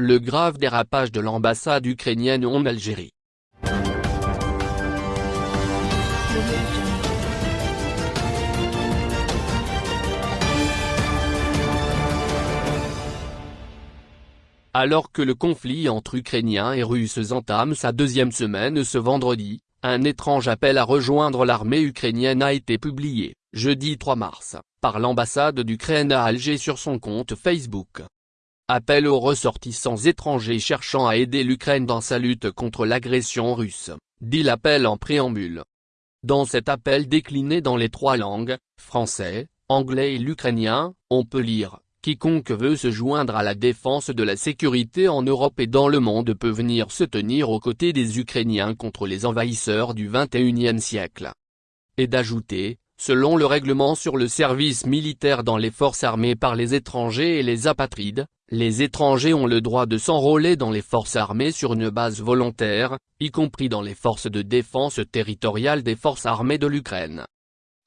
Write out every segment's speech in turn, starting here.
le grave dérapage de l'ambassade ukrainienne en Algérie. Alors que le conflit entre Ukrainiens et Russes entame sa deuxième semaine ce vendredi, un étrange appel à rejoindre l'armée ukrainienne a été publié, jeudi 3 mars, par l'ambassade d'Ukraine à Alger sur son compte Facebook. Appel aux ressortissants étrangers cherchant à aider l'Ukraine dans sa lutte contre l'agression russe, dit l'appel en préambule. Dans cet appel décliné dans les trois langues, français, anglais et l'ukrainien, on peut lire Quiconque veut se joindre à la défense de la sécurité en Europe et dans le monde peut venir se tenir aux côtés des Ukrainiens contre les envahisseurs du XXIe siècle. Et d'ajouter, selon le règlement sur le service militaire dans les forces armées par les étrangers et les apatrides, les étrangers ont le droit de s'enrôler dans les forces armées sur une base volontaire, y compris dans les forces de défense territoriale des forces armées de l'Ukraine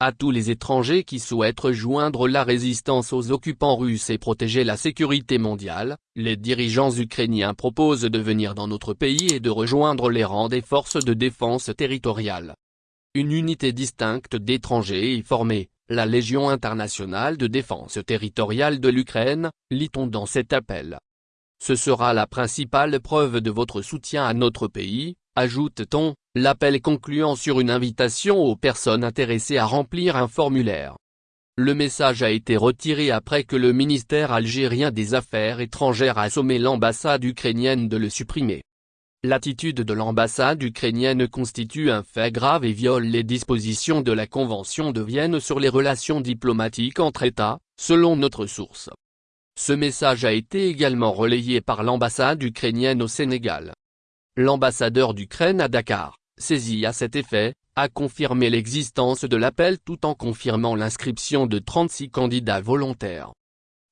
à tous les étrangers qui souhaitent rejoindre la résistance aux occupants russes et protéger la sécurité mondiale, les dirigeants ukrainiens proposent de venir dans notre pays et de rejoindre les rangs des forces de défense territoriale. Une unité distincte d'étrangers est formée, la Légion internationale de défense territoriale de l'Ukraine, lit-on dans cet appel. Ce sera la principale preuve de votre soutien à notre pays, ajoute-t-on, l'appel concluant sur une invitation aux personnes intéressées à remplir un formulaire. Le message a été retiré après que le ministère algérien des Affaires étrangères a sommé l'ambassade ukrainienne de le supprimer. L'attitude de l'ambassade ukrainienne constitue un fait grave et viole les dispositions de la Convention de Vienne sur les relations diplomatiques entre États, selon notre source. Ce message a été également relayé par l'ambassade ukrainienne au Sénégal. L'ambassadeur d'Ukraine à Dakar, saisi à cet effet, a confirmé l'existence de l'appel tout en confirmant l'inscription de 36 candidats volontaires.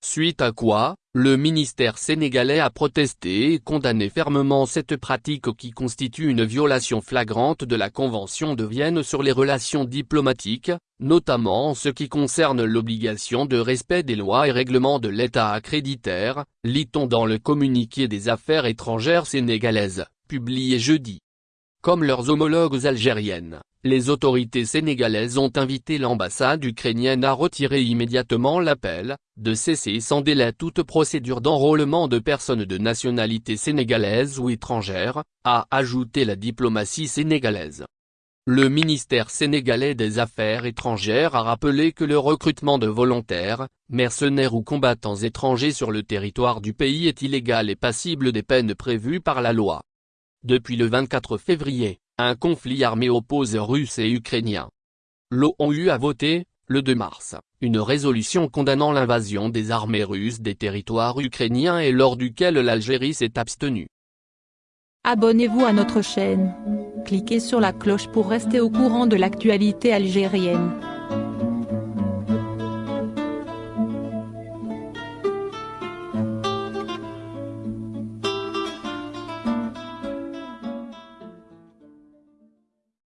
Suite à quoi, le ministère sénégalais a protesté et condamné fermement cette pratique qui constitue une violation flagrante de la Convention de Vienne sur les relations diplomatiques, notamment en ce qui concerne l'obligation de respect des lois et règlements de l'État accréditaire, lit-on dans le communiqué des affaires étrangères sénégalaises publié jeudi. Comme leurs homologues algériennes, les autorités sénégalaises ont invité l'ambassade ukrainienne à retirer immédiatement l'appel, de cesser sans délai toute procédure d'enrôlement de personnes de nationalité sénégalaise ou étrangère, a ajouté la diplomatie sénégalaise. Le ministère sénégalais des Affaires étrangères a rappelé que le recrutement de volontaires, mercenaires ou combattants étrangers sur le territoire du pays est illégal et passible des peines prévues par la loi. Depuis le 24 février, un conflit armé oppose Russes et Ukrainiens. L'ONU a voté, le 2 mars, une résolution condamnant l'invasion des armées russes des territoires ukrainiens et lors duquel l'Algérie s'est abstenue. Abonnez-vous à notre chaîne. Cliquez sur la cloche pour rester au courant de l'actualité algérienne.